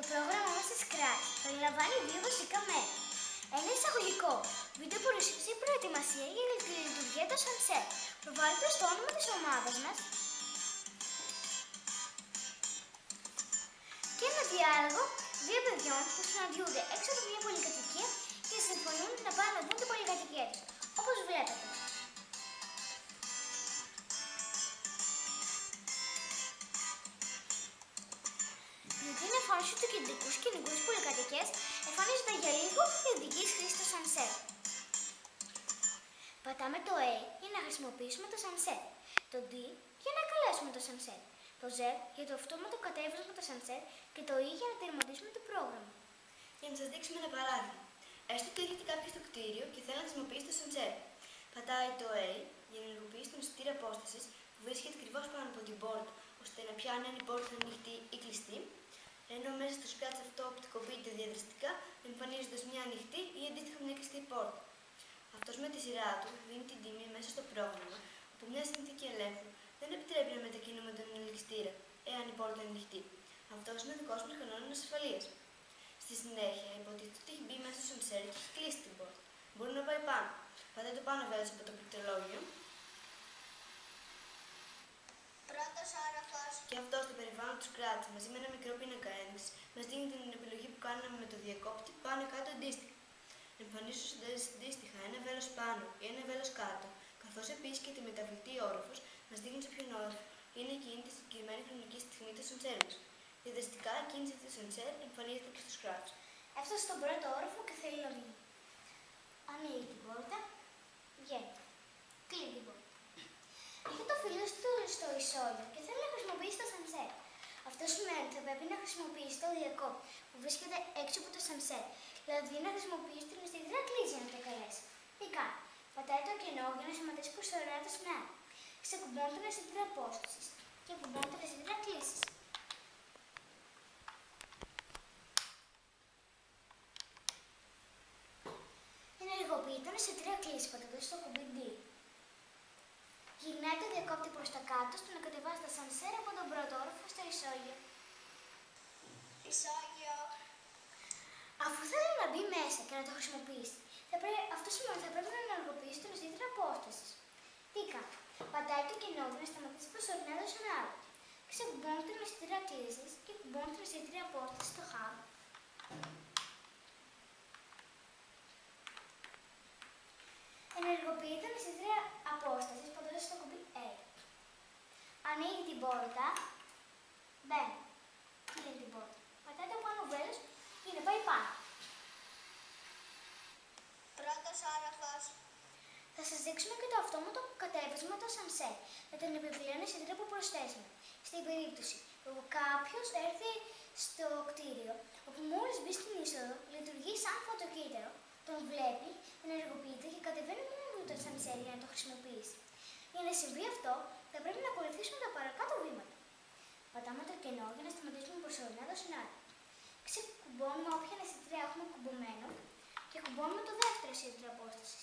Το πρόγραμμα μας της Crash περιλαμβάνει δύο βασικά μέρη. Ένα εισαγωγικό, βίντεο που προετοιμασία για τη λειτουργία των Sunset, προβάλλοντας το όνομα της ομάδας μας και ένα διάλογο δύο παιδιών που συναντιούνται έξω από μια πολυκατοικία την εμφάνιση του κεντρικούς σκηνικούς στις πολυκατοικίες εμφανίζεται για λίγο η ειδική χρήση του sunset. Πατάμε το A για να χρησιμοποιήσουμε το sunset, το D για να καλέσουμε το sunset, το Z για το αυτόματο κατέβασμα το sunset και το E για να τερματίσουμε το πρόγραμμα. Για να σας δείξουμε ένα παράδειγμα. Έστω ότι έρχεται κάποιο στο κτίριο και θέλει να χρησιμοποιήσει το sunset. Πατάει το A για να ενεργοποιήσει τον αισθητήρα απόστασης που βρίσκεται ακριβώς πάνω από την πόρτα, ώστε να πιάνει αν η πόρτα είναι ανοιχτή ή κλειστή, ενώ μέσα στο scratch αυτό οπτικοποιείται διαδραστικά, εμφανίζοντας μια ανοιχτή ή αντίστοιχα μια κλειστή πόρτα. Αυτός με τη σειρά του δίνει την τιμή μέσα στο πρόγραμμα, όπου μια συνθήκη ελέγχου δεν επιτρέπει να μετακινούμε τον ελκυστήρα, εάν η πόρτα είναι ανοιχτή. Αυτός είναι ο δικός μας κανόνας ασφαλείας. Στη συνέχεια, υποτίθεται ότι έχει μπει μέσα στο σερ και έχει κλείσει την πόρτα. Μπορεί να πάει πάνω. Πατάει το πάνω βέβαια από το πληκτρολόγιο και αυτό στο περιβάλλον τους Scratch μαζί με ένα μικρό πίνακα ένδειξη μας δίνει την επιλογή που κάναμε με το διακόπτη πάνω κάτω αντίστοιχα. Εμφανίζονται αντίστοιχα ένα βέλος πάνω ή ένα βέλος κάτω, καθώς επίσης και τη μεταβλητή όροφος μας δείχνει σε ποιον όροφο είναι εκείνη τη συγκεκριμένη χρονική στιγμή του σοντσέρ μας. Διαδραστικά η κίνηση του σοντσέρ εμφανίζεται και στο Scratch. Έφτασε στον πρώτο όροφο και θέλει να βγει. Ανοίγει την πόρτα, βγαίνει. Κλείνει την πόρτα. Είχε το φίλο του στο ισόγειο και θέλει να χρησιμοποιήσει το sunset. Αυτό σημαίνει ότι θα πρέπει να χρησιμοποιήσει το διακόπτη που βρίσκεται έξω από το sunset. Δηλαδή να χρησιμοποιήσει την αισθητήρα κλίση για να το καλέσει. Τι κάνει. Πατάει το κενό για να σχηματίσει προσωρινά το σνάρ. Ξεκουμπώνει την αισθητήρα απόσταση και κουμπώνει την αισθητήρα κλίσης. Ενεργοποιεί τον αισθητήρα κλίση πατώντας το κουμπί D. Γυρνάει το διακόπτη προς τα κάτω ώστε να κατεβάσει τα σανσέρ από τον πρώτο όροφο στο ισόγειο. Ισόγειο. Αφού θέλει να μπει μέσα και να το χρησιμοποιήσει, θα πρέπει, αυτό σημαίνει ότι θα πρέπει να ενεργοποιήσει τον αισθητήρα απόστασης. Τι κάνει. Πατάει το κενό του να σταματήσει προσωρινά το σενάριο. Ξεκουμπώνει τον αισθητήρα κλίση και κουμπώνει τον αισθητήρα απόστασης στο hub. Ενεργοποιεί τον αισθητήρα απόστασης πατώντα στο κουμπί A. Ανοίγει την πόρτα, μπαίνει. Κλείνει την πόρτα. Πατάει το πάνω βέλο για να πάει πάνω. Πρώτο όροφο. Θα σας δείξουμε και το αυτόματο κατέβασμα το sunset με τον επιπλέον αισθητήρα που προσθέσαμε. Στην περίπτωση που κάποιος έρθει στο κτίριο, όπου μόλις μπει στην είσοδο, λειτουργεί σαν φωτοκύτταρο, τον βλέπει, ενεργοποιείται και κατεβαίνει μόνο του το sunset για να το χρησιμοποιήσει. Για να συμβεί αυτό, θα πρέπει να ακολουθήσουμε τα παρακάτω βήματα. Πατάμε το κενό για να σταματήσουμε προσωρινά το σενάριο. Ξεκουμπώνουμε όποια αισθητήρια έχουμε κουμπωμένο και κουμπώνουμε το δεύτερο αισθητήριο απόσταση.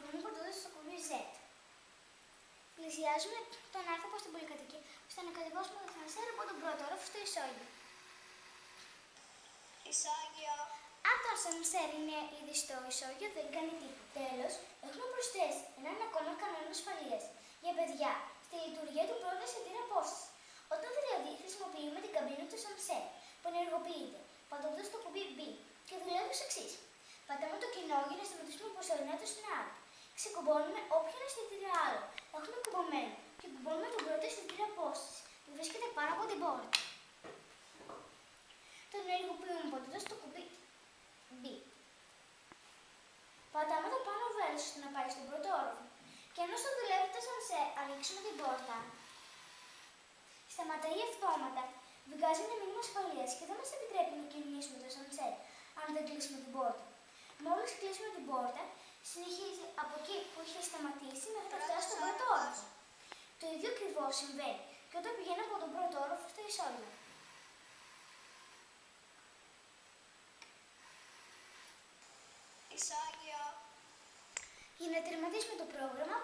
Τον ενεργοποιούμε πατώντα στο κουμπί Z. Πλησιάζουμε τον άνθρωπο στην πολυκατοικία ώστε να κατεβάσουμε το θανασέρ από τον πρώτο όροφο στο ισόγειο. Ισόγειο. Αν το ασανσέρ είναι ήδη στο ισόγειο, δεν κάνει τίποτα. Τέλος, έχουμε προσθέσει έναν ακόμα κανόνα ασφαλείας για παιδιά στη λειτουργία του πρώτου αισθητήρα απόσταση. Όταν δηλαδή χρησιμοποιούμε την καμπίνα του sunset που ενεργοποιείται πατώντας το κουμπί B και δουλεύει ως εξής. Πατάμε το κενό για να σταματήσουμε προσωρινά το σενάριο. Ξεκουμπώνουμε όποιον αισθητήρα άλλο έχουμε κουμπωμένο και κουμπώνουμε τον πρώτο αισθητήρα απόστασης που βρίσκεται πάνω από την πόρτα. Τον ενεργοποιούμε πατώντας το κουμπί B. Πατάμε το πάνω βέλος ώστε να πάει στον πρώτο όροφο. Και ενώ στο δουλεύει το σανσέ ανοίξουμε την πόρτα, σταματάει αυτόματα, βγάζει ένα μήνυμα ασφαλείας και δεν μας επιτρέπει να κινήσουμε το σανσέ αν δεν κλείσουμε την πόρτα. Μόλις κλείσουμε την πόρτα, συνεχίζει από εκεί που είχε σταματήσει μέχρι να φτάσει στον πρώτο όροφο. Το ίδιο ακριβώς συμβαίνει και όταν πηγαίνει από τον πρώτο όροφο στο ισόγειο. Ισόγειο. Για να τερματίσουμε το πρόγραμμα,